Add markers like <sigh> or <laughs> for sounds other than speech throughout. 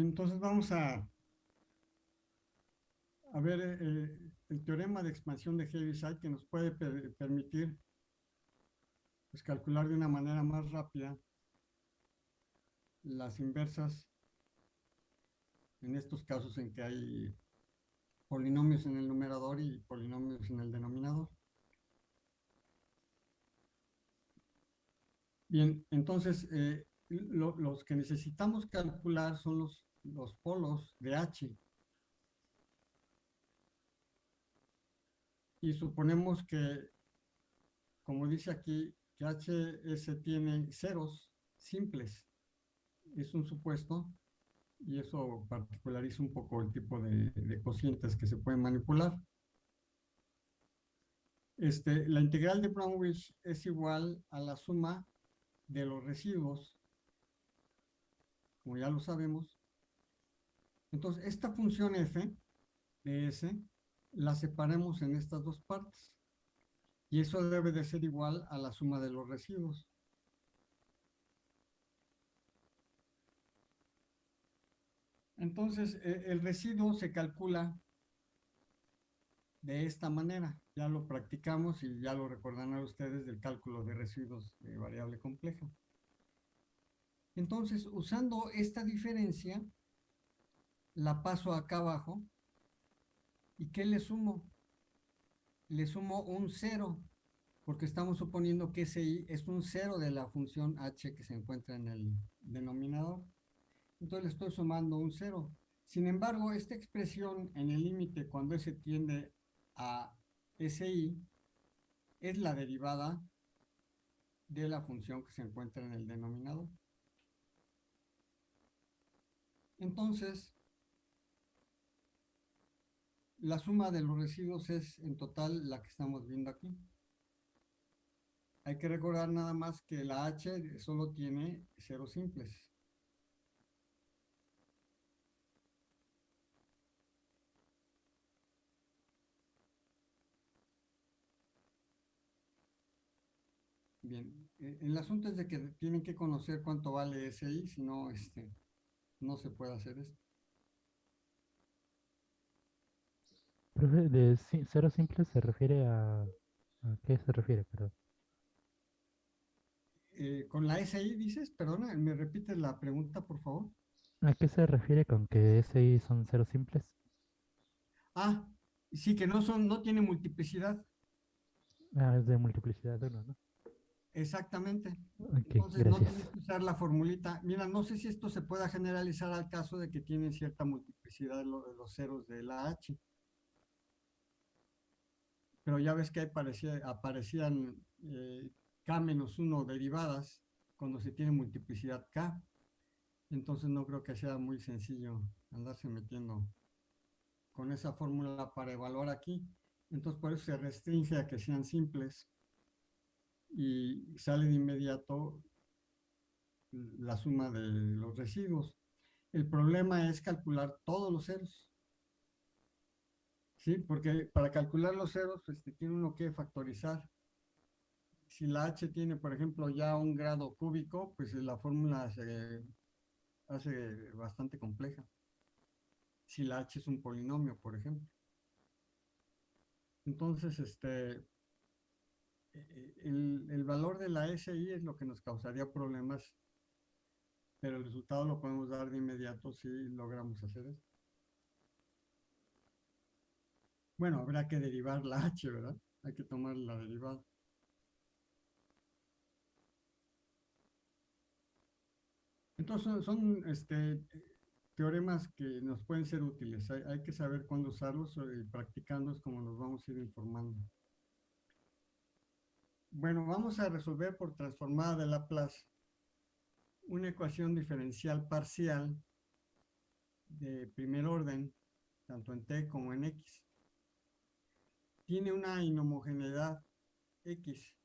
entonces vamos a, ver eh, el teorema de expansión de Heaviside que nos puede permitir pues, calcular de una manera más rápida las inversas en estos casos en que hay polinomios en el numerador y polinomios en el denominador. Bien, entonces eh, los que necesitamos calcular son los, los polos de H. Y suponemos que, como dice aquí, que HS tiene ceros simples. Es un supuesto y eso particulariza un poco el tipo de, de cocientes que se pueden manipular. Este, la integral de Brownwich es igual a la suma de los residuos como ya lo sabemos. Entonces, esta función f de s la separemos en estas dos partes. Y eso debe de ser igual a la suma de los residuos. Entonces, e, el residuo se calcula de esta manera. Ya lo practicamos y ya lo recordarán ustedes del cálculo de residuos de variable compleja. Entonces, usando esta diferencia, la paso acá abajo. ¿Y qué le sumo? Le sumo un cero, porque estamos suponiendo que ese i es un cero de la función h que se encuentra en el denominador. Entonces le estoy sumando un cero. Sin embargo, esta expresión en el límite cuando s tiende a SI es la derivada de la función que se encuentra en el denominador. Entonces, la suma de los residuos es en total la que estamos viendo aquí. Hay que recordar nada más que la H solo tiene ceros simples. Bien, eh, el asunto es de que tienen que conocer cuánto vale SI, si no, este, no se puede hacer esto. Profe, de cero simple se refiere a... ¿A qué se refiere, perdón? Eh, con la SI dices, perdona, ¿me repites la pregunta, por favor? ¿A qué se refiere con que SI son ceros simples? Ah, sí, que no son, no tiene multiplicidad. Ah, es de multiplicidad de uno, ¿no? Exactamente. Entonces no tienes que usar la formulita. Mira, no sé si esto se pueda generalizar al caso de que tienen cierta multiplicidad de, los ceros de la H. Pero ya ves que aparecía, aparecían eh, K menos 1 derivadas cuando se tiene multiplicidad K. Entonces no creo que sea muy sencillo andarse metiendo con esa fórmula para evaluar aquí. Entonces por eso se restringe a que sean simples y sale de inmediato la suma de los residuos. El problema es calcular todos los ceros. ¿Sí? Porque para calcular los ceros, pues, tiene uno que factorizar. Si la h tiene, por ejemplo, ya un grado cúbico, pues la fórmula se hace bastante compleja. Si la h es un polinomio, por ejemplo. Entonces, este, el, valor de la SI es lo que nos causaría problemas, pero el resultado lo podemos dar de inmediato si logramos hacer esto. Bueno, habrá que derivar la H, ¿verdad? Hay que tomar la derivada. Entonces son, este, teoremas que nos pueden ser útiles. Hay, que saber cuándo usarlos y practicando es como nos vamos a ir informando. Bueno, vamos a resolver por transformada de Laplace una ecuación diferencial parcial de primer orden, tanto en t como en x. Tiene una inhomogeneidad x.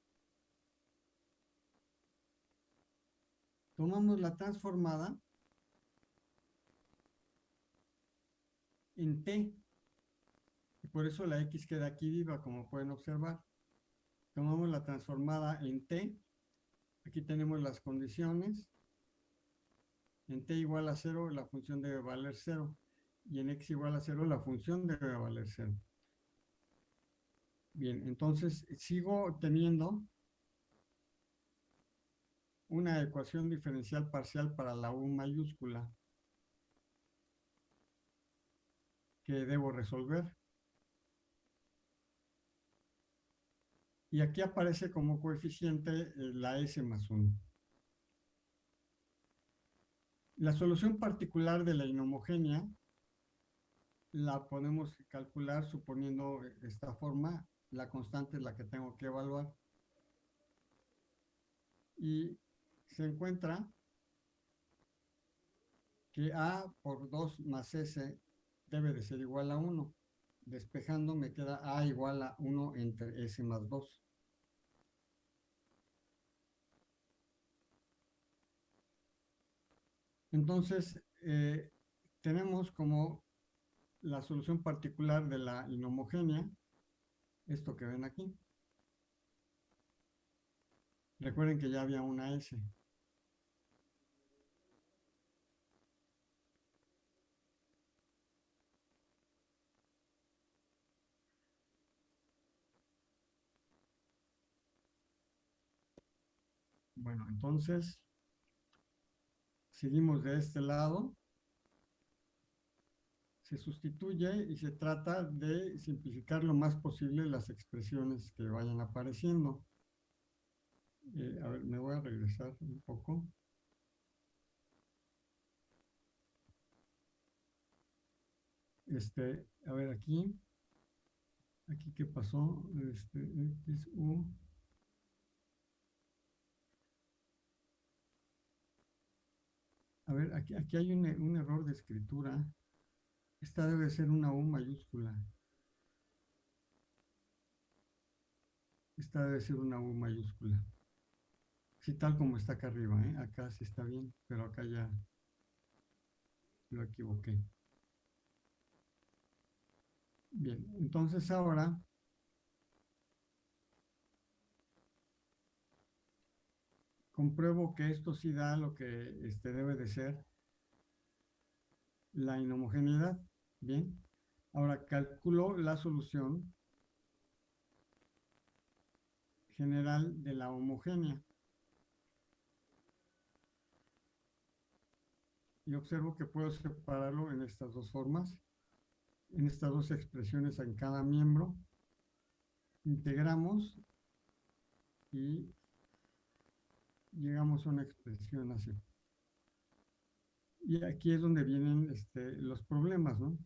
Tomamos la transformada en t, y por eso la x queda aquí viva, como pueden observar tomamos la transformada en t, aquí tenemos las condiciones, En t igual a 0 la función debe valer 0 y en x igual a 0 la función debe valer 0. Bien, entonces sigo teniendo una ecuación diferencial parcial para la U mayúscula que debo resolver. Y aquí aparece como coeficiente eh, la S más 1. La solución particular de la inhomogénea la podemos calcular suponiendo esta forma. La constante es la que tengo que evaluar. Y se encuentra que A por 2 más S debe de ser igual a 1. Despejando me queda A igual a 1 entre S más 2. Entonces, eh, tenemos como la solución particular de la inhomogénea, esto que ven aquí. Recuerden que ya había una S. Bueno, entonces, seguimos de este lado. Se sustituye y se trata de simplificar lo más posible las expresiones que vayan apareciendo. Eh, a ver, me voy a regresar un poco. Este, a ver aquí. Aquí qué pasó. Este, X, U. A ver, aquí, aquí hay un, un error de escritura. Esta debe ser una U mayúscula. Esta debe ser una U mayúscula. Sí, tal como está acá arriba, ¿eh? Acá sí está bien, pero acá ya lo equivoqué. Bien, entonces ahora compruebo que esto sí da lo que este debe de ser la inhomogeneidad. Bien, ahora calculo la solución general de la homogénea. y observo que puedo separarlo en estas dos formas, en estas dos expresiones en cada miembro. Integramos y llegamos a una expresión así. Y aquí es donde vienen este, los problemas, ¿no?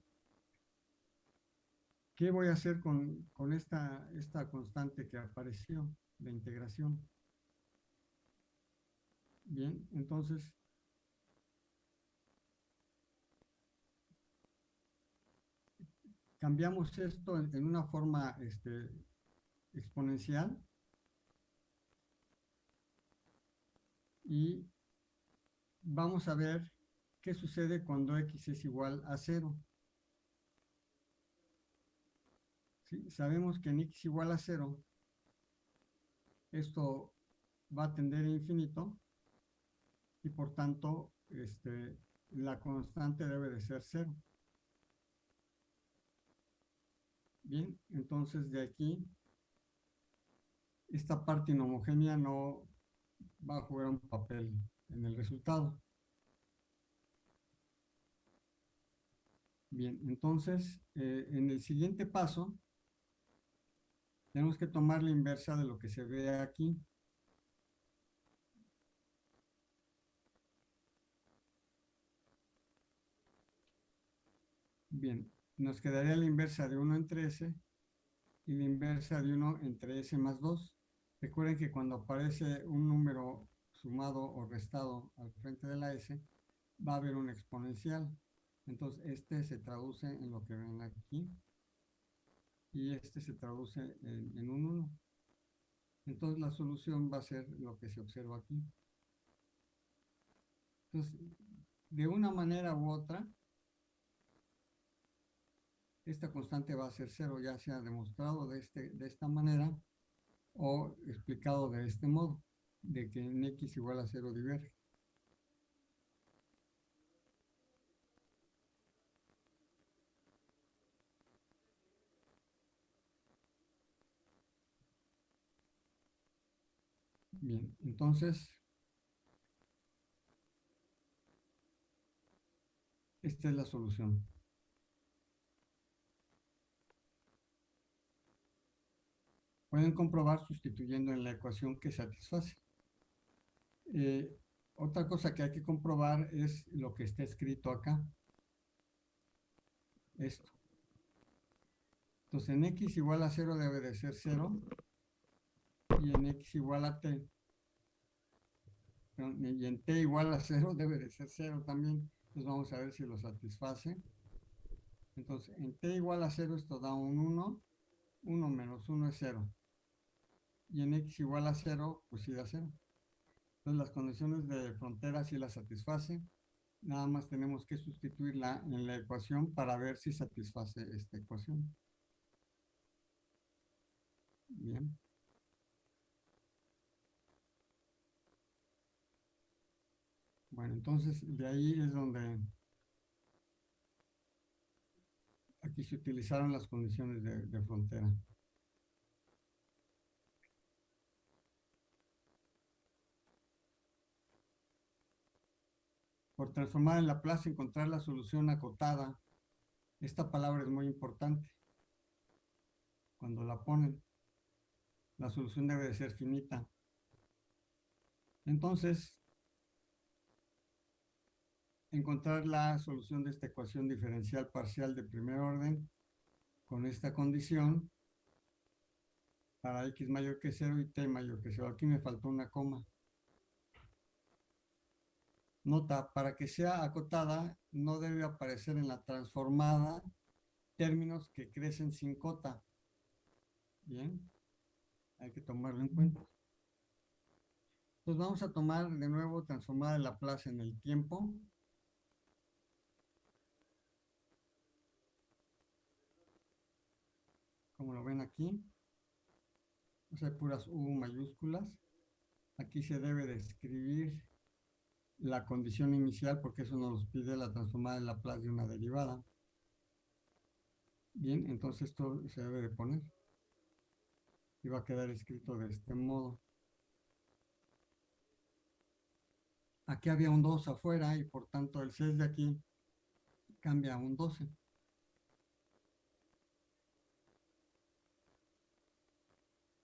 ¿Qué voy a hacer con, con esta, esta constante que apareció de integración? Bien, entonces cambiamos esto en, una forma este, exponencial y vamos a ver qué sucede cuando x es igual a cero. Sabemos que en x igual a cero, esto va a tender a infinito y por tanto este, la constante debe de ser cero. Bien, entonces de aquí, esta parte inhomogénea no va a jugar un papel en el resultado. Bien, entonces, eh, en el siguiente paso, tenemos que tomar la inversa de lo que se ve aquí. Bien, nos quedaría la inversa de 1 entre s y la inversa de 1 entre s más 2. Recuerden que cuando aparece un número sumado o restado al frente de la s, va a haber un exponencial. Entonces, este se traduce en lo que ven aquí y este se traduce en, un 1. Entonces, la solución va a ser lo que se observa aquí. Entonces, de una manera u otra, esta constante va a ser cero, ya sea demostrado de, este, de esta manera o explicado de este modo, de que en x igual a cero diverge. Bien, entonces, esta es la solución. Pueden comprobar sustituyendo en la ecuación que satisface. Eh, otra cosa que hay que comprobar es lo que está escrito acá. Esto. Entonces en x igual a 0 debe de ser 0 y en x igual a t y en t igual a 0 debe de ser 0 también. Entonces vamos a ver si lo satisface. Entonces en t igual a 0 esto da un 1. 1 menos 1 es 0. Y en x igual a 0, pues sí da 0. Entonces las condiciones de frontera sí las satisface. Nada más tenemos que sustituirla en la ecuación para ver si satisface esta ecuación. Bien. Bueno, entonces de ahí es donde aquí se utilizaron las condiciones de, frontera. Por transformar en Laplace, encontrar la solución acotada. Esta palabra es muy importante. Cuando la ponen, la solución debe de ser finita. Entonces, encontrar la solución de esta ecuación diferencial parcial de primer orden con esta condición para x mayor que 0 y t mayor que 0. Aquí me faltó una coma. Nota, para que sea acotada, no debe aparecer en la transformada términos que crecen sin cota. Bien, hay que tomarlo en cuenta. Entonces vamos a tomar de nuevo transformada la plaza en el tiempo. como lo ven aquí. O sea, puras U mayúsculas. Aquí se debe de escribir la condición inicial porque eso nos pide la transformada de Laplace de una derivada. Bien, entonces esto se debe de poner. Y va a quedar escrito de este modo. Aquí había un 2 afuera y por tanto el 6 de aquí cambia a un 12.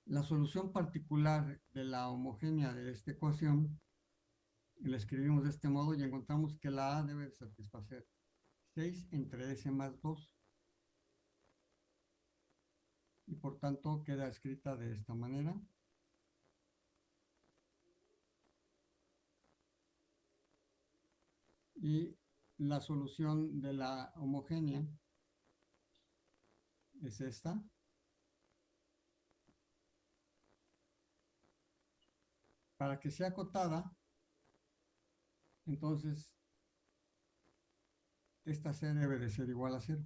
La solución particular de la homogénea de esta ecuación la escribimos de este modo y encontramos que la A debe satisfacer 6 entre S más 2. Y por tanto queda escrita de esta manera. Y la solución de la homogénea es esta. para que sea acotada, entonces esta C debe de ser igual a cero.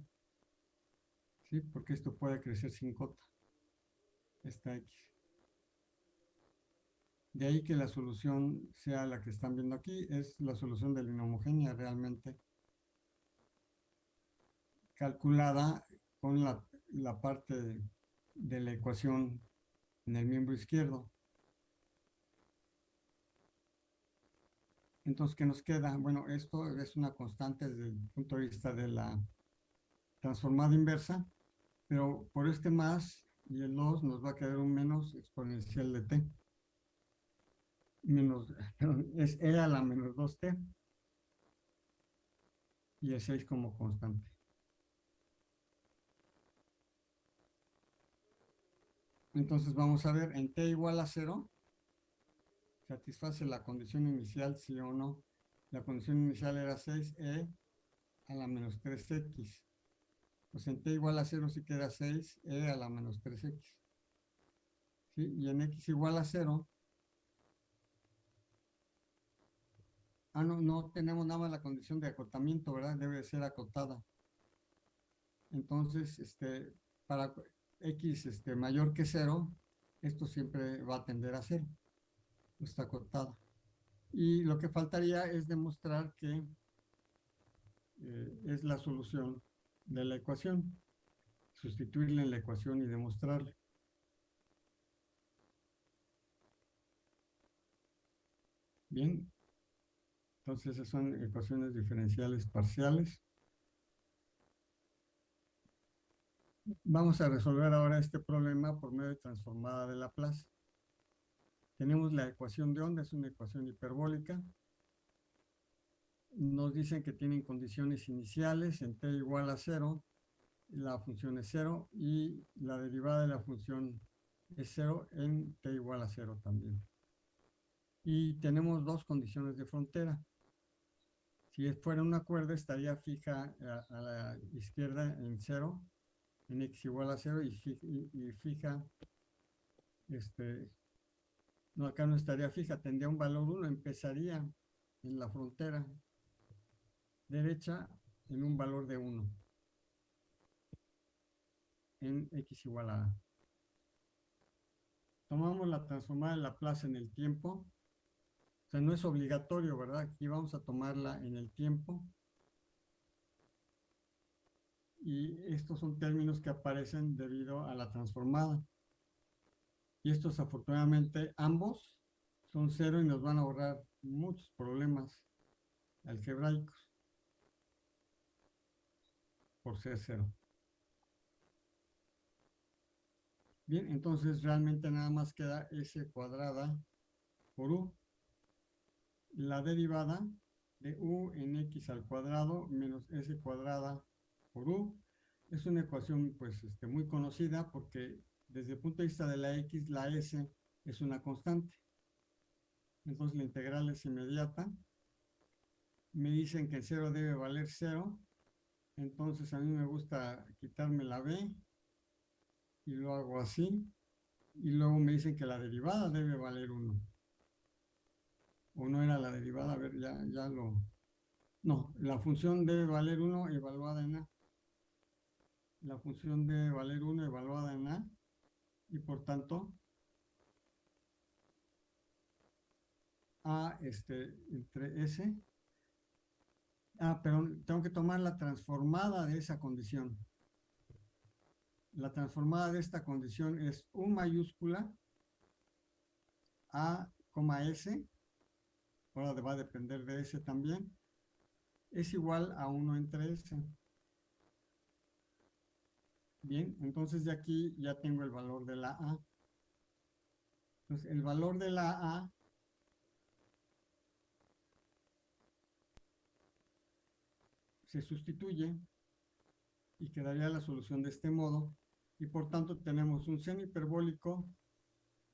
¿Sí? Porque esto puede crecer sin cota. Esta X. De ahí que la solución sea la que están viendo aquí, es la solución de la inhomogénea realmente calculada con la, la parte de la ecuación en el miembro izquierdo. Entonces, ¿qué nos queda? Bueno, esto es una constante desde el punto de vista de la transformada inversa, pero por este más y el 2 nos va a quedar un menos exponencial de t. Menos, <laughs> es e a la menos 2t. Y el 6 como constante. Entonces vamos a ver, en t igual a 0, satisface la condición inicial, sí o no. La condición inicial era 6e a la menos 3x. Pues en t igual a 0 sí queda 6e a la menos 3x. ¿Sí? Y en x igual a 0. Ah, no, no tenemos nada más la condición de acotamiento, ¿verdad? Debe ser acotada. Entonces, este, para x este, mayor que 0, esto siempre va a tender a 0 está cortada. Y lo que faltaría es demostrar que eh, es la solución de la ecuación. Sustituirle en la ecuación y demostrarle. Bien. Entonces, esas son ecuaciones diferenciales parciales. Vamos a resolver ahora este problema por medio de transformada de Laplace. Tenemos la ecuación de onda, es una ecuación hiperbólica. Nos dicen que tienen condiciones iniciales en t igual a cero, la función es cero y la derivada de la función es cero en t igual a cero también. Y tenemos dos condiciones de frontera. Si fuera una cuerda estaría fija a, la izquierda en cero en x igual a 0 y, fija, este, no, acá no estaría fija, tendría un valor 1, empezaría en la frontera derecha en un valor de 1 en x igual a a. Tomamos la transformada de Laplace en el tiempo. O sea, no es obligatorio, ¿verdad? Aquí vamos a tomarla en el tiempo y estos son términos que aparecen debido a la transformada. Y estos afortunadamente ambos son cero y nos van a ahorrar muchos problemas algebraicos por ser cero. Bien, entonces realmente nada más queda s cuadrada por u. La derivada de u en x al cuadrado menos s cuadrada por U. Es una ecuación pues este, muy conocida porque desde el punto de vista de la X, la S es una constante. Entonces la integral es inmediata. Me dicen que el 0 debe valer 0. Entonces a mí me gusta quitarme la B y lo hago así. Y luego me dicen que la derivada debe valer 1. O no era la derivada, a ver, ya, ya lo... No, la función debe valer 1 evaluada en A la función de valer 1 evaluada en A y por tanto A este, entre S. Ah, pero tengo que tomar la transformada de esa condición. La transformada de esta condición es U mayúscula A, S, ahora va a depender de S también, es igual a 1 entre S. Bien, entonces de aquí ya tengo el valor de la A. Entonces, el valor de la A se sustituye y quedaría la solución de este modo. Y por tanto tenemos un seno hiperbólico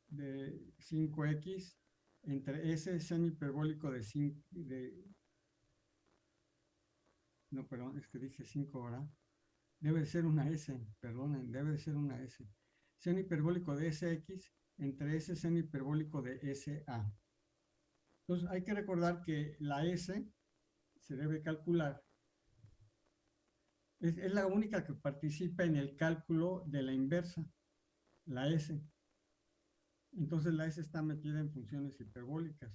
de 5x entre ese seno hiperbólico de 5, de, no, perdón, es que dije 5 ahora, debe ser una S, perdonen, debe ser una S. Seno hiperbólico de SX entre ese seno hiperbólico de SA. Entonces hay que recordar que la S se debe calcular. Es, es la única que participa en el cálculo de la inversa, la S. Entonces la S está metida en funciones hiperbólicas.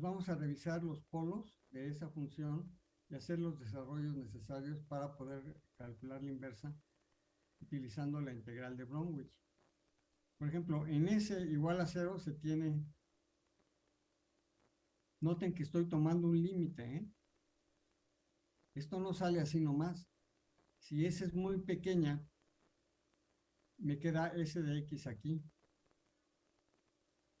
Vamos a revisar los polos de esa función y hacer los desarrollos necesarios para poder calcular la inversa utilizando la integral de Bromwich. Por ejemplo, en S igual a cero se tiene... Noten que estoy tomando un límite, ¿eh? Esto no sale así nomás. Si S es muy pequeña, me queda S de X aquí.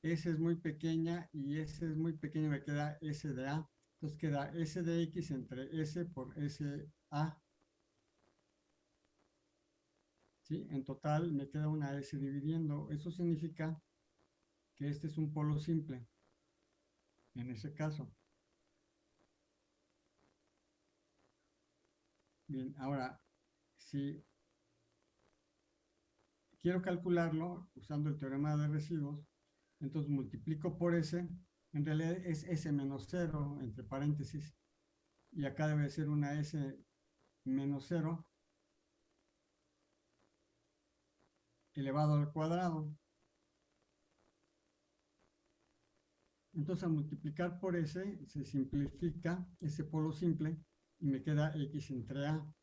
S es muy pequeña y S es muy pequeña, me queda S de A. Entonces queda S de X entre S por S A. ¿Sí? En total me queda una S dividiendo. Eso significa que este es un polo simple. En ese caso. Bien, ahora, si quiero calcularlo usando el teorema de residuos, entonces multiplico por S, en realidad es S menos 0, entre paréntesis, y acá debe ser una S menos 0 elevado al cuadrado. Entonces al multiplicar por S se simplifica ese polo simple y me queda X entre A.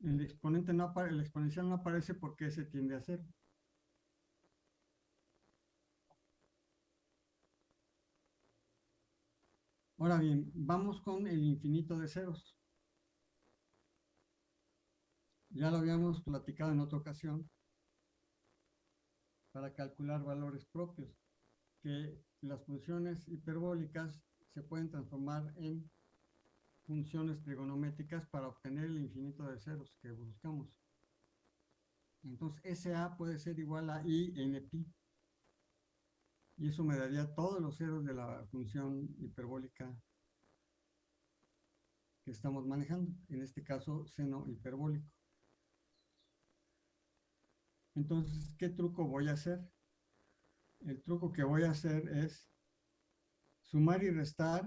El exponente no el exponencial no aparece porque se tiende a cero. Ahora bien, vamos con el infinito de ceros. Ya lo habíamos platicado en otra ocasión para calcular valores propios, que las funciones hiperbólicas se pueden transformar en funciones trigonométricas para obtener el infinito de ceros que buscamos. Entonces, SA puede ser igual a I en pi. Y eso me daría todos los ceros de la función hiperbólica que estamos manejando. En este caso, seno hiperbólico. Entonces, ¿qué truco voy a hacer? El truco que voy a hacer es sumar y restar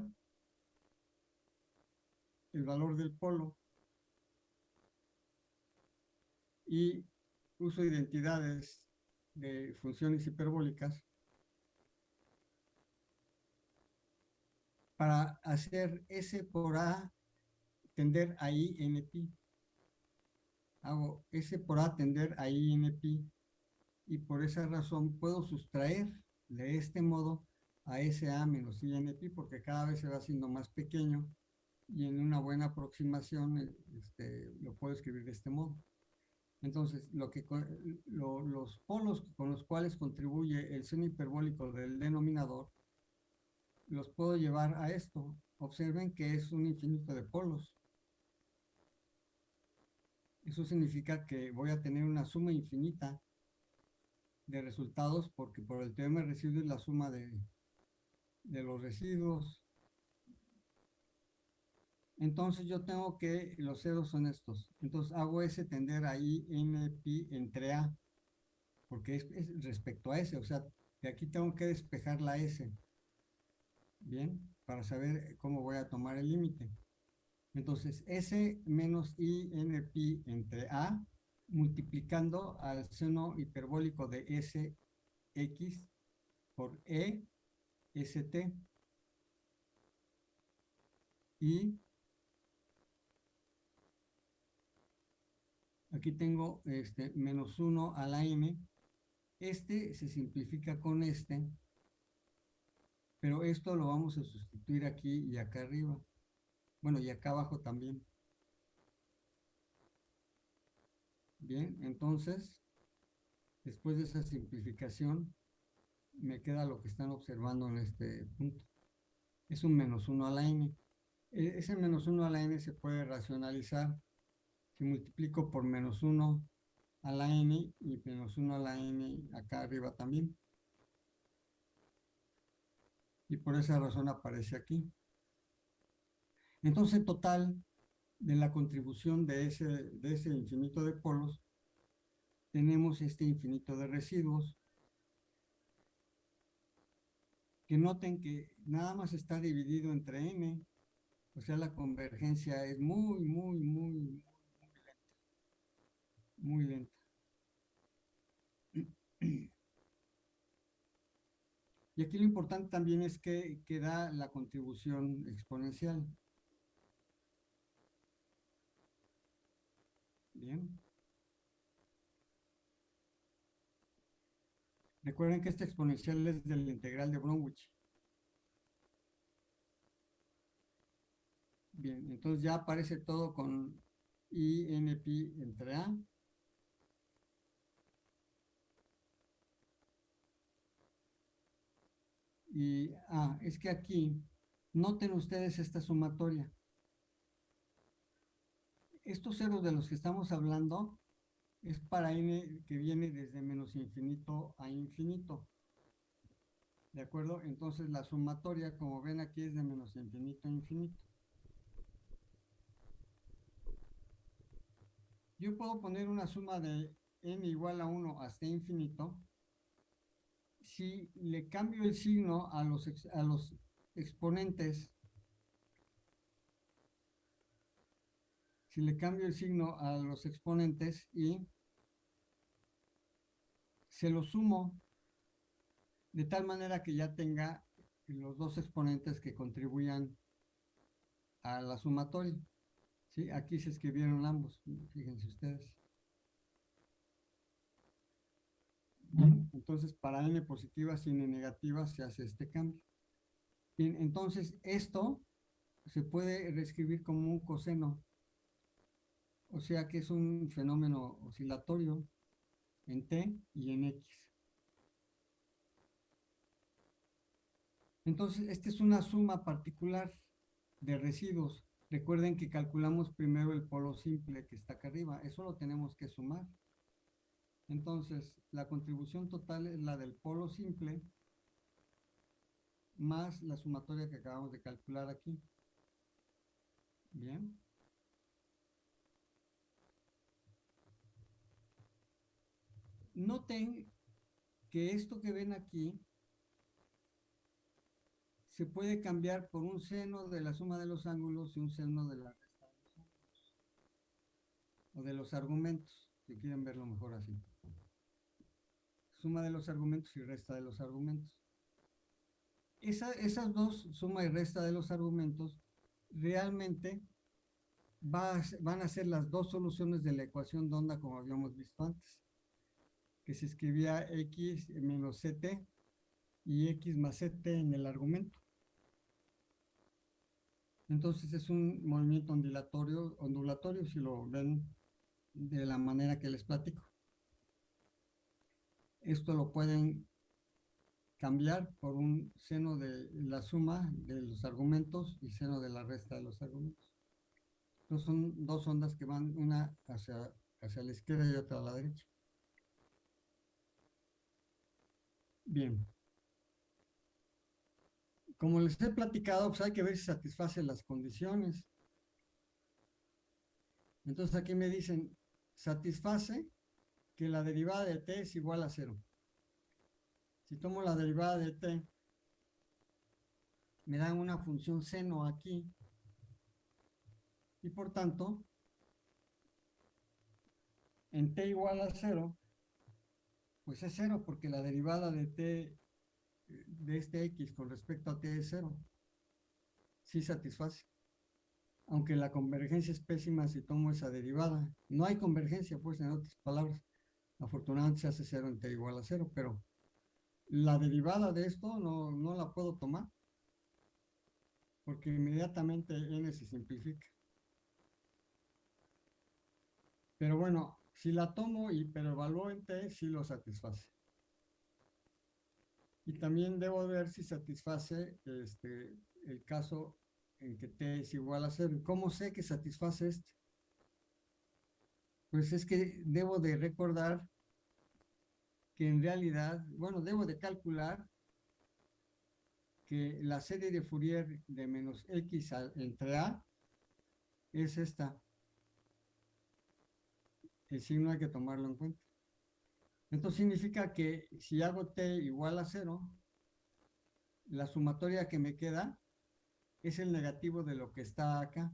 el valor del polo. Y uso identidades de funciones hiperbólicas para hacer S por A tender a I pi. Hago S por A tender a I en pi. Y por esa razón puedo sustraer de este modo a SA menos I en pi porque cada vez se va haciendo más pequeño y en una buena aproximación este, lo puedo escribir de este modo. Entonces, lo que, lo, los polos con los cuales contribuye el seno hiperbólico del denominador, los puedo llevar a esto. Observen que es un infinito de polos. Eso significa que voy a tener una suma infinita de resultados porque por el teorema de residuos es la suma de, de los residuos entonces yo tengo que, los ceros son estos. Entonces hago S tender ahí n pi entre A, porque es, es, respecto a S, o sea, de aquí tengo que despejar la S. Bien, para saber cómo voy a tomar el límite. Entonces, S menos I n pi entre A, multiplicando al seno hiperbólico de Sx por E, St. Y Aquí tengo este menos 1 a la m. Este se simplifica con este. Pero esto lo vamos a sustituir aquí y acá arriba. Bueno, y acá abajo también. Bien, entonces, después de esa simplificación, me queda lo que están observando en este punto. Es un menos 1 a la n. E, ese menos 1 a la n se puede racionalizar si multiplico por menos 1 a la n y menos 1 a la n acá arriba también. Y por esa razón aparece aquí. Entonces, total de la contribución de ese, de ese infinito de polos, tenemos este infinito de residuos, que noten que nada más está dividido entre n, o sea, la convergencia es muy, muy, muy, muy lenta. Y aquí lo importante también es que, que da la contribución exponencial. Bien. Recuerden que este exponencial es del integral de Bromwich. Bien, entonces ya aparece todo con i n pi entre a. Y, ah, es que aquí, noten ustedes esta sumatoria. Estos ceros de los que estamos hablando es para n que viene desde menos infinito a infinito. ¿De acuerdo? Entonces la sumatoria, como ven aquí, es de menos infinito a infinito. Yo puedo poner una suma de n igual a 1 hasta infinito si le cambio el signo a los, a los exponentes, si le cambio el signo a los exponentes y se lo sumo de tal manera que ya tenga los dos exponentes que contribuyan a la sumatoria. Sí, aquí se escribieron ambos, fíjense ustedes. Bien, entonces para n positiva sin n negativa se hace este cambio. Bien, entonces esto se puede reescribir como un coseno. O sea que es un fenómeno oscilatorio en t y en x. Entonces, esta es una suma particular de residuos. Recuerden que calculamos primero el polo simple que está acá arriba. Eso lo tenemos que sumar. Entonces, la contribución total es la del polo simple más la sumatoria que acabamos de calcular aquí. Bien. Noten que esto que ven aquí se puede cambiar por un seno de la suma de los ángulos y un seno de la resta de los ángulos. O de los argumentos, si quieren verlo mejor así. Suma de los argumentos y resta de los argumentos. esas dos, suma y resta de los argumentos, realmente van a ser las dos soluciones de la ecuación de onda como habíamos visto antes. Que se escribía x menos ct y x más ct en el argumento. Entonces es un movimiento ondulatorio, ondulatorio si lo ven de la manera que les platico. Esto lo pueden cambiar por un seno de la suma de los argumentos y seno de la resta de los argumentos. Entonces son dos ondas que van una hacia, hacia la izquierda y otra a la derecha. Bien. Como les he platicado, pues hay que ver si satisface las condiciones. Entonces aquí me dicen, satisface que la derivada de t es igual a cero. Si tomo la derivada de t, me dan una función seno aquí. Y por tanto, en t igual a cero, pues es cero porque la derivada de t de este X con respecto a T es cero. Sí satisface. Aunque la convergencia es pésima si tomo esa derivada. No hay convergencia, pues, en otras palabras. Afortunadamente se hace cero en T igual a cero, pero la derivada de esto no, no la puedo tomar. Porque inmediatamente N se simplifica. Pero bueno, si la tomo y pero evalúo en T, sí lo satisface. Y también debo ver si satisface este, el caso en que t es igual a cero. ¿Cómo sé que satisface este? Pues es que debo de recordar que en realidad, bueno, debo de calcular que la serie de Fourier de menos x entre a es esta. El signo hay que tomarlo en cuenta. Entonces significa que si hago t igual a cero, la sumatoria que me queda es el negativo de lo que está acá.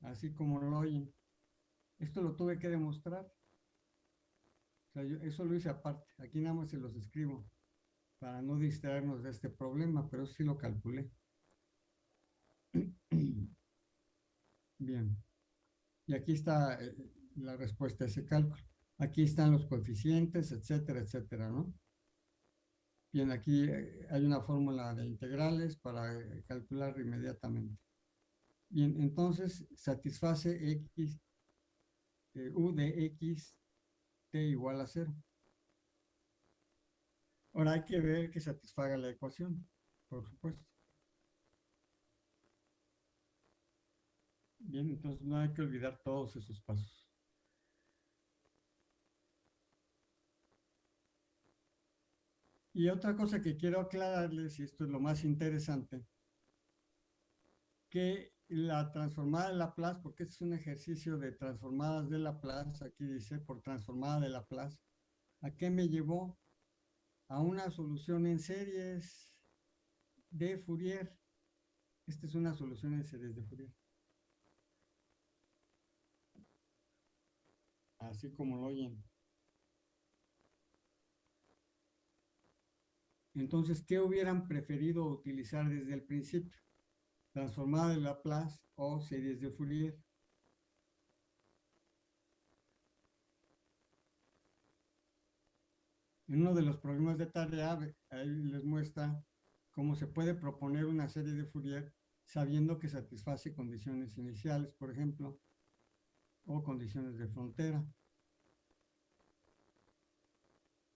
Así como lo oyen. Esto lo tuve que demostrar. Eso lo hice aparte. Aquí nada más se los escribo para no distraernos de este problema, pero sí lo calculé. <clears throat> Bien. Y aquí está eh, la respuesta a ese cálculo. Aquí están los coeficientes, etcétera, etcétera, ¿no? Bien, aquí eh, hay una fórmula de integrales para eh, calcular inmediatamente. Bien, entonces satisface x, u de x, igual a cero. Ahora hay que ver que satisfaga la ecuación, por supuesto. Bien, entonces no hay que olvidar todos esos pasos. Y otra cosa que quiero aclararles, y esto es lo más interesante, que la transformada de Laplace, porque este es un ejercicio de transformadas de Laplace, aquí dice por transformada de Laplace, ¿a qué me llevó? A una solución en series de Fourier. Esta es una solución en series de Fourier. Así como lo oyen. Entonces, ¿qué hubieran preferido utilizar desde el principio? Transformada de Laplace o series de Fourier. En uno de los problemas de tarea, ahí les muestra cómo se puede proponer una serie de Fourier sabiendo que satisface condiciones iniciales, por ejemplo, o condiciones de frontera.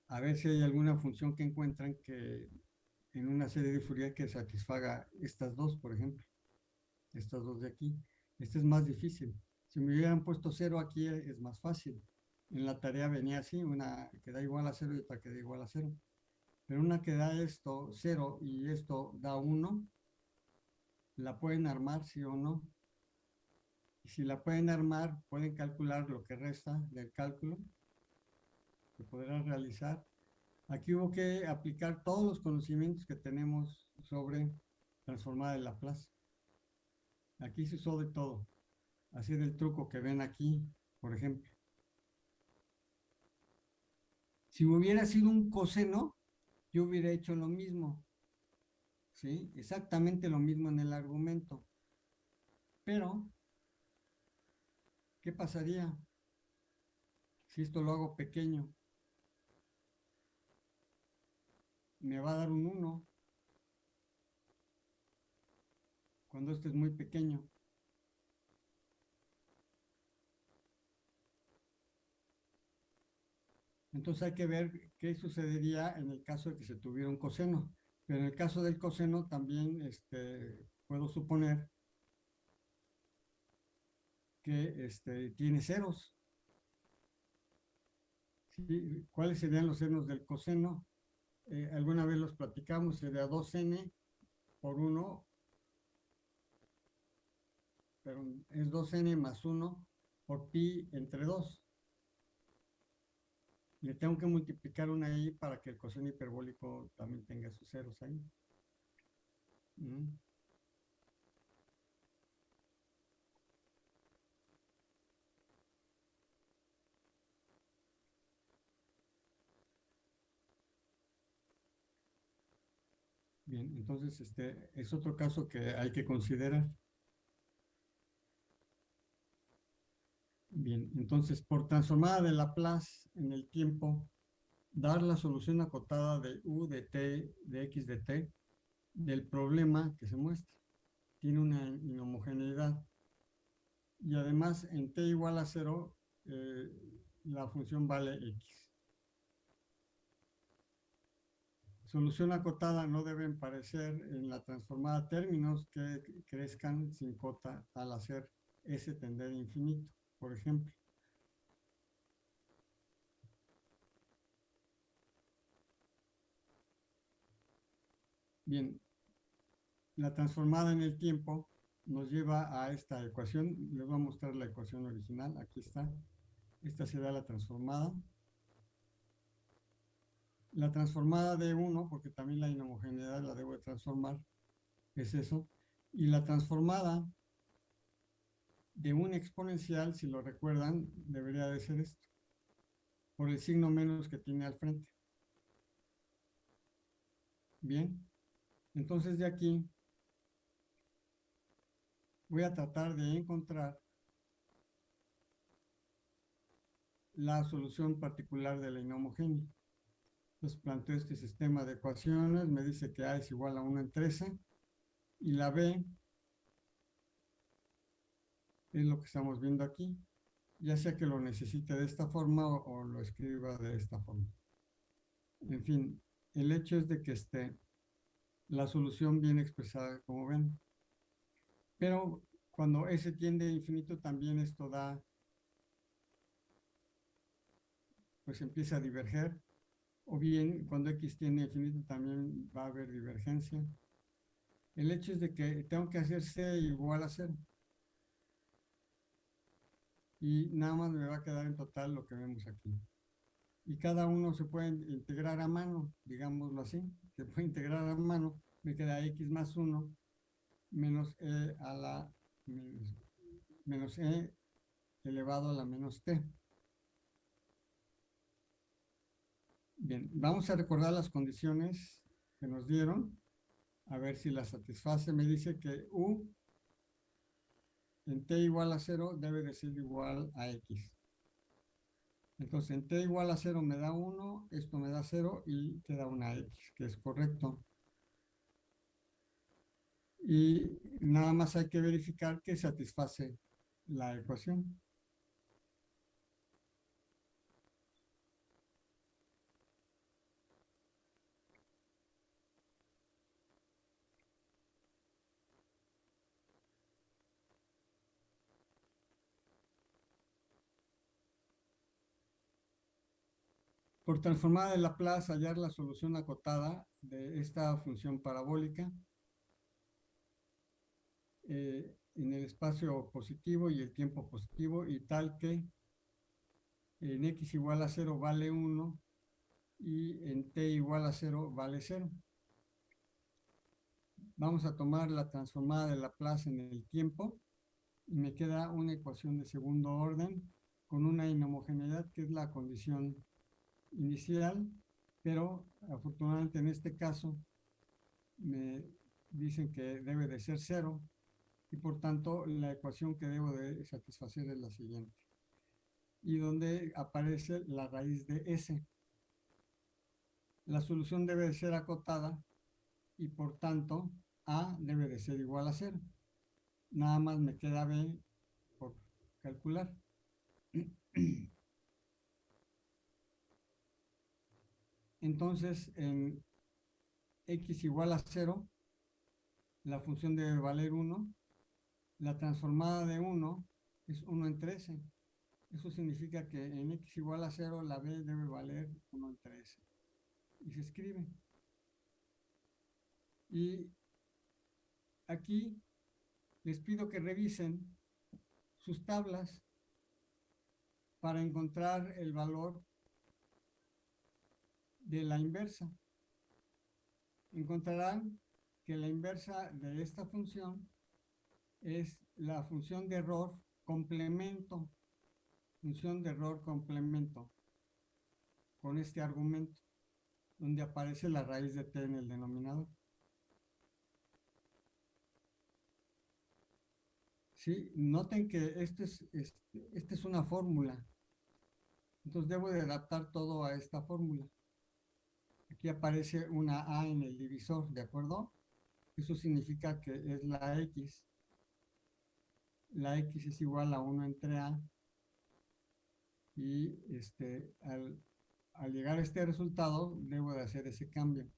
A ver si hay alguna función que encuentran que en una serie de Fourier que satisfaga estas dos, por ejemplo. Estas dos de aquí. Este es más difícil. Si me hubieran puesto cero aquí es más fácil en la tarea venía así, una que da igual a cero y otra que da igual a cero. Pero una que da esto cero y esto da uno, la pueden armar sí o no. Y si la pueden armar, pueden calcular lo que resta del cálculo que podrán realizar. Aquí hubo que aplicar todos los conocimientos que tenemos sobre transformada de Laplace. Aquí se usó de todo. Así del truco que ven aquí, por ejemplo. Si hubiera sido un coseno, yo hubiera hecho lo mismo. ¿Sí? Exactamente lo mismo en el argumento. Pero, ¿qué pasaría si esto lo hago pequeño? Me va a dar un 1 cuando este es muy pequeño. Entonces hay que ver qué sucedería en el caso de que se tuviera un coseno. Pero en el caso del coseno también este, puedo suponer que este, tiene ceros. ¿Cuáles serían los senos del coseno? Eh, alguna vez los platicamos, sería 2n por 1, es 2n más 1 por pi entre 2 le tengo que multiplicar una ahí para que el coseno hiperbólico también tenga sus ceros ahí. Mm. Bien, entonces este es otro caso que hay que considerar. Bien, entonces por transformada de Laplace en el tiempo, dar la solución acotada de u de t, de x de t, del problema que se muestra. Tiene una inhomogeneidad. Y además en t igual a cero, eh, la función vale x. Solución acotada no deben parecer en la transformada términos que crezcan sin cota al hacer s tender infinito por ejemplo. Bien, la transformada en el tiempo nos lleva a esta ecuación. Les voy a mostrar la ecuación original. Aquí está. Esta será la transformada. La transformada de 1, porque también la inhomogeneidad la debo de transformar, es eso. Y la transformada de un exponencial, si lo recuerdan, debería de ser esto, por el signo menos que tiene al frente. Bien, entonces de aquí voy a tratar de encontrar la solución particular de la inhomogénea. Entonces planteo este sistema de ecuaciones, me dice que A es igual a 1 en 13, y la B es lo que estamos viendo aquí, ya sea que lo necesite de esta forma o, lo escriba de esta forma. En fin, el hecho es de que esté la solución bien expresada, como ven. Pero cuando S tiende a infinito, también esto da, pues empieza a diverger. O bien, cuando X tiende a infinito, también va a haber divergencia. El hecho es de que tengo que hacer C igual a cero y nada más me va a quedar en total lo que vemos aquí. Y cada uno se puede integrar a mano, digámoslo así, se puede integrar a mano, me queda x más 1 menos e a la menos, e elevado a la menos t. Bien, vamos a recordar las condiciones que nos dieron. A ver si la satisface. Me dice que U en t igual a 0 debe de ser igual a x. Entonces, en t igual a 0 me da 1, esto me da 0 y te da una x, que es correcto. Y nada más hay que verificar que satisface la ecuación. Por transformada de Laplace, hallar la solución acotada de esta función parabólica eh, en el espacio positivo y el tiempo positivo y tal que en x igual a 0 vale 1 y en t igual a 0 vale 0. Vamos a tomar la transformada de Laplace en el tiempo y me queda una ecuación de segundo orden con una inhomogeneidad que es la condición inicial, pero afortunadamente en este caso me dicen que debe de ser cero y por tanto la ecuación que debo de satisfacer es la siguiente. Y donde aparece la raíz de S. La solución debe de ser acotada y por tanto A debe de ser igual a cero. Nada más me queda B por calcular. <clears throat> Entonces, en x igual a 0, la función debe valer 1. La transformada de 1 es 1 en 13. Eso significa que en x igual a 0, la b debe valer 1 en 13. Y se escribe. Y aquí les pido que revisen sus tablas para encontrar el valor de la inversa. Encontrarán que la inversa de esta función es la función de error complemento, función de error complemento, con este argumento, donde aparece la raíz de t en el denominador. Sí, noten que es, este, esta es una fórmula. Entonces debo de adaptar todo a esta fórmula. Aquí aparece una A en el divisor, ¿de acuerdo? Eso significa que es la X. La X es igual a 1 entre A. Y este, al, al llegar a este resultado, debo de hacer ese cambio.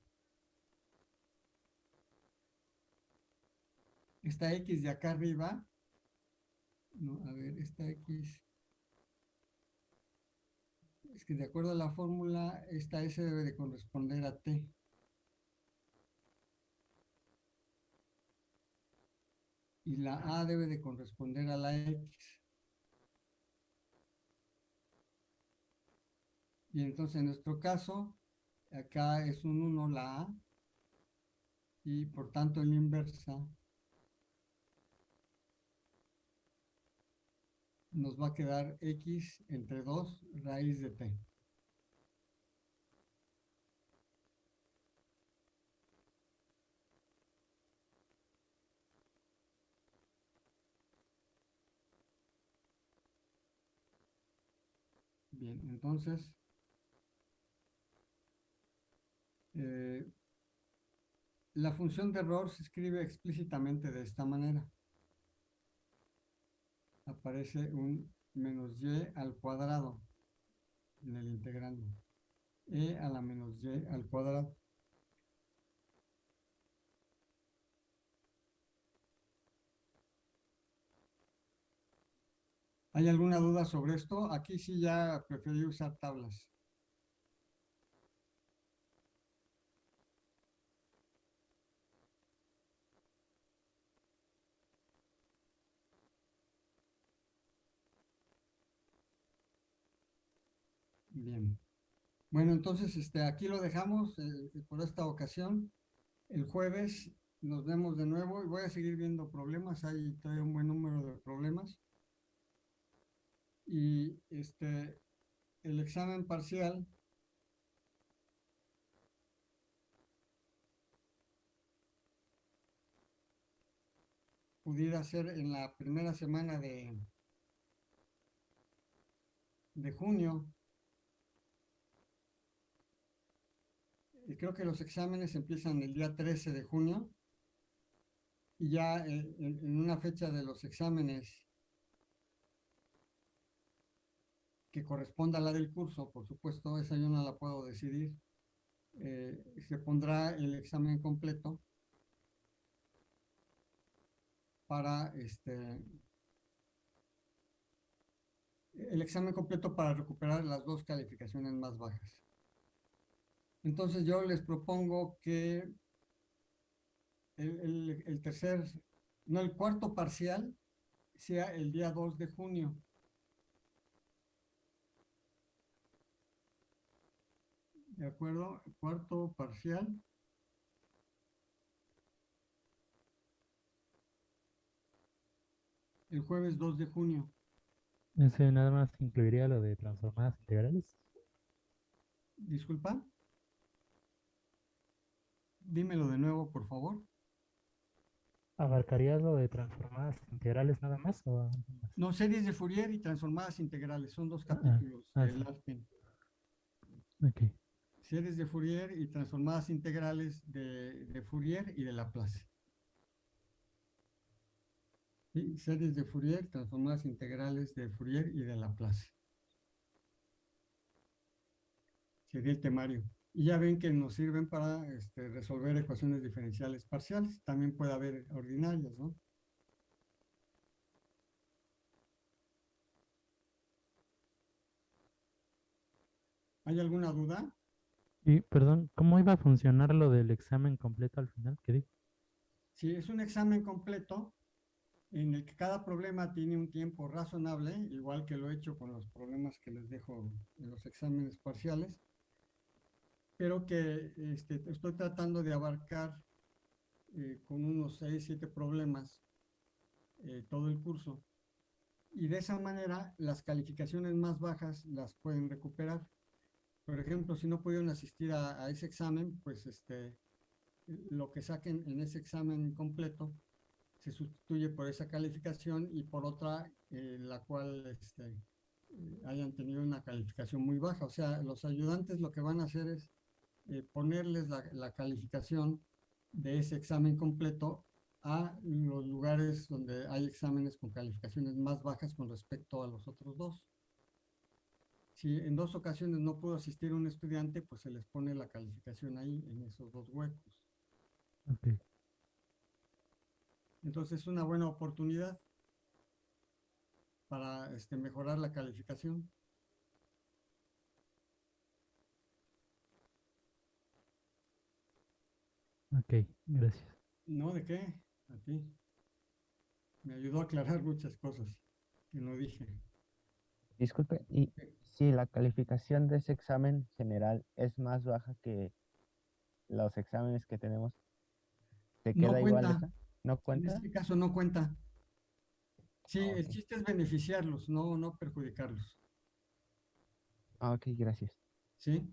Esta X de acá arriba, no, a ver, esta X que de acuerdo a la fórmula, esta S debe de corresponder a T. Y la A debe de corresponder a la X. Y entonces en nuestro caso, acá es un 1 la A, y por tanto la inversa nos va a quedar x entre 2 raíz de t. Bien, entonces, eh, la función de error se escribe explícitamente de esta manera aparece un menos y al cuadrado en el integrando. e a la menos y al cuadrado. ¿Hay alguna duda sobre esto? Aquí sí ya preferí usar tablas. Bien. Bueno, entonces este, aquí lo dejamos eh, por esta ocasión. El jueves nos vemos de nuevo y voy a seguir viendo problemas. Hay todavía un buen número de problemas. Y este, el examen parcial pudiera ser en la primera semana de, de junio. Y creo que los exámenes empiezan el día 13 de junio. Y ya en, en una fecha de los exámenes que corresponda a la del curso, por supuesto, esa yo no la puedo decidir. Eh, se pondrá el examen completo para este el examen completo para recuperar las dos calificaciones más bajas. Entonces yo les propongo que el, el tercer, no, el cuarto parcial sea el día 2 de junio. ¿De acuerdo? Cuarto parcial. El jueves 2 de junio. Ese nada más incluiría lo de transformadas integrales. Disculpa. Dímelo de nuevo, por favor. ¿Abarcaría lo de transformadas integrales nada más? O... No, series de Fourier y transformadas integrales. Son dos capítulos ah, del ARPEN. Ok series de Fourier y transformadas integrales de, de Fourier y de Laplace. ¿Sí? Series de Fourier, transformadas integrales de Fourier y de Laplace. Sería el temario. Y ya ven que nos sirven para este, resolver ecuaciones diferenciales parciales. También puede haber ordinarias, ¿no? ¿Hay alguna duda? Y, perdón, ¿cómo iba a funcionar lo del examen completo al final? ¿Qué dijo? Sí, es un examen completo en el que cada problema tiene un tiempo razonable, igual que lo he hecho con los problemas que les dejo en los exámenes parciales, pero que este, estoy tratando de abarcar eh, con unos 6, 7 problemas eh, todo el curso. Y de esa manera las calificaciones más bajas las pueden recuperar por ejemplo, si no pudieron asistir a, ese examen, pues este, lo que saquen en ese examen completo se sustituye por esa calificación y por otra eh, la cual este, eh, hayan tenido una calificación muy baja. O sea, los ayudantes lo que van a hacer es eh, ponerles la, la, calificación de ese examen completo a los lugares donde hay exámenes con calificaciones más bajas con respecto a los otros dos. Si en dos ocasiones no pudo asistir un estudiante, pues se les pone la calificación ahí, en esos dos huecos. Entonces es una buena oportunidad para este, mejorar la calificación. Ok, gracias. No, ¿de qué? A ti. Me ayudó a aclarar muchas cosas que no dije. Disculpe, y si la calificación de ese examen general es más baja que los exámenes que tenemos, ¿te queda igual esa? ¿No cuenta? En este caso no cuenta. Sí, ah, el chiste es beneficiarlos, no, no perjudicarlos. Ah, ok, gracias. Sí,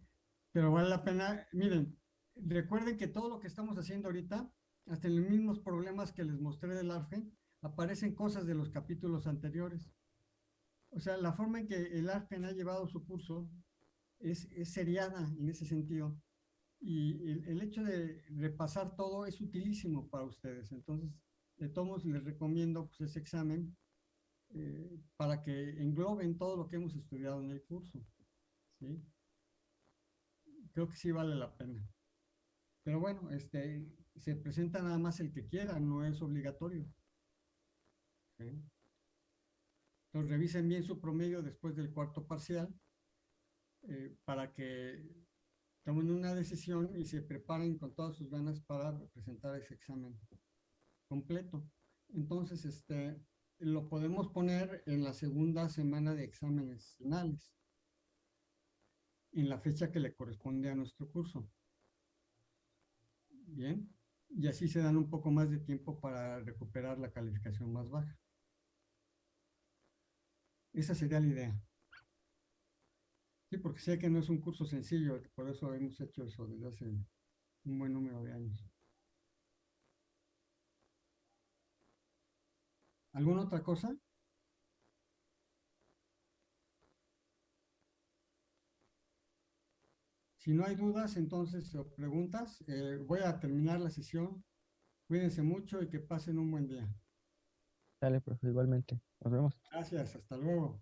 pero vale la pena, miren, recuerden que todo lo que estamos haciendo ahorita, hasta en los mismos problemas que les mostré del ARFE, aparecen cosas de los capítulos anteriores. O sea, la forma en que el ARPEN ha llevado su curso es, seriada en ese sentido. Y el, hecho de repasar todo es utilísimo para ustedes. Entonces, de todos les recomiendo pues, ese examen eh, para que engloben todo lo que hemos estudiado en el curso. ¿sí? Creo que sí vale la pena. Pero bueno, este, se presenta nada más el que quiera, no es obligatorio. ¿sí? Entonces revisen bien su promedio después del cuarto parcial eh, para que tomen una decisión y se preparen con todas sus ganas para presentar ese examen completo. Entonces, este, lo podemos poner en la segunda semana de exámenes finales, en la fecha que le corresponde a nuestro curso. Bien, y así se dan un poco más de tiempo para recuperar la calificación más baja. Esa sería la idea. Sí, porque sé que no es un curso sencillo, por eso hemos hecho eso desde hace un buen número de años. ¿Alguna otra cosa? Si no hay dudas, entonces, o preguntas, eh, voy a terminar la sesión. Cuídense mucho y que pasen un buen día. Dale, profe, igualmente. Nos vemos. Gracias, hasta luego.